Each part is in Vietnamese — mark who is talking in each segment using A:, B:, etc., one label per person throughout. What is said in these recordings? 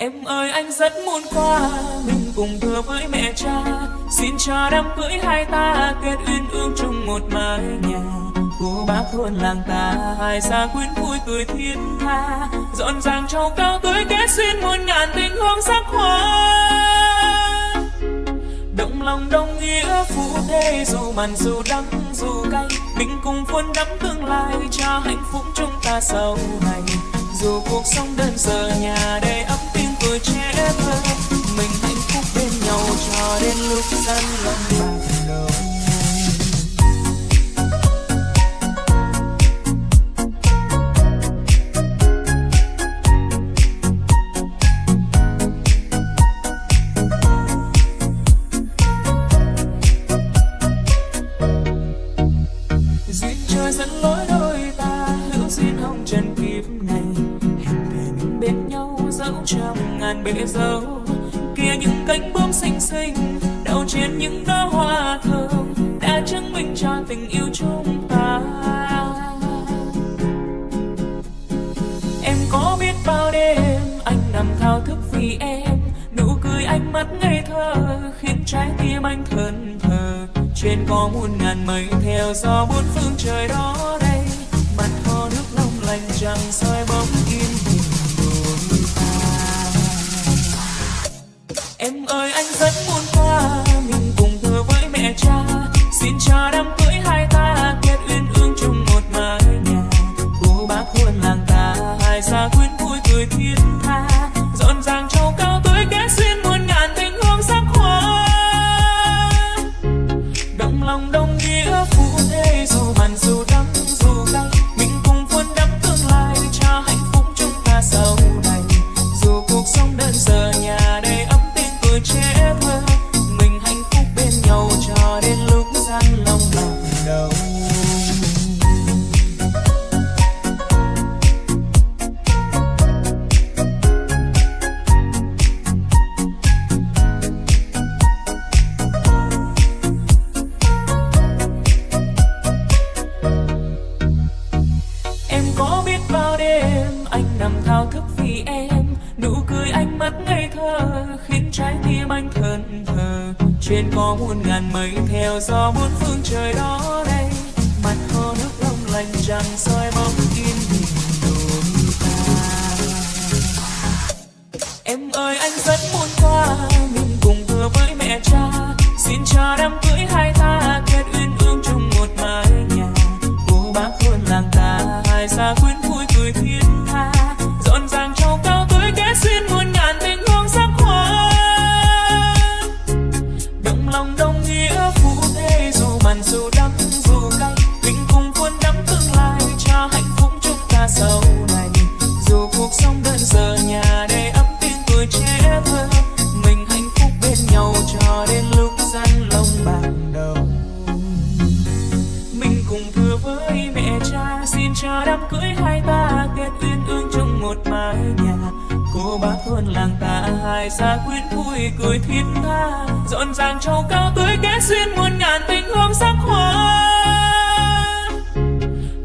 A: Em ơi, anh rất muốn qua, Mình cùng thưa với mẹ cha. Xin cho đám cưới hai ta Kết uyên ương chung một mái nhà. Cô bác thôn làng ta, Hai xa quyến vui cười thiên tha. Dọn dàng trầu cao tới kết duyên Muôn ngàn tình hương sắc hoa. Động lòng đồng nghĩa phú thế Dù mặn dù đắng dù cay. Mình cùng vun đắm tương lai Cho hạnh phúc chúng ta sau này. Dù cuộc sống đơn sơ, nhà đây ấm trẻ thơ Mình hạnh phúc bên nhau cho đến lúc gian lòng bể dâu kia những cánh bướm xinh xinh đậu trên những đóa hoa thơm, đã chứng minh cho tình yêu chúng ta. Em có biết bao đêm anh nằm thao thức vì em, nụ cười ánh mắt ngây thơ, khiến trái tim anh thẫn thờ. Trên có muôn ngàn mây theo gió buôn phương trời đó đây, mặt hồ nước long lanh chẳng sao em ơi anh rất thao em. Nụ cười ánh mắt ngây thơ, khiến trái tim anh thẫn thờ. Trên có muôn ngàn mây theo gió muôn phương trời đó đây. Mặt hồ nước long lanh chẳng soi bóng yên bình đôi ta. Em ơi, anh rất muốn qua, mình cùng vừa với mẹ cha. Xin cho đám cưới cô bác thôn làng ta hai, xa quyến vui cười thiết tha. Rộn ràng châu cao tươi kết duyên muôn ngàn tình hương sắc hoa.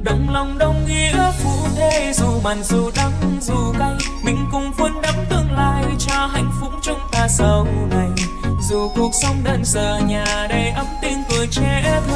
A: Đồng lòng đồng nghĩa phụ thế, dù mặn dù đắng dù cay, mình cùng vun đắp tương lai cho hạnh phúc chúng ta sau này. Dù cuộc sống đơn sơ, nhà đầy ấm tiếng cười trẻ thơ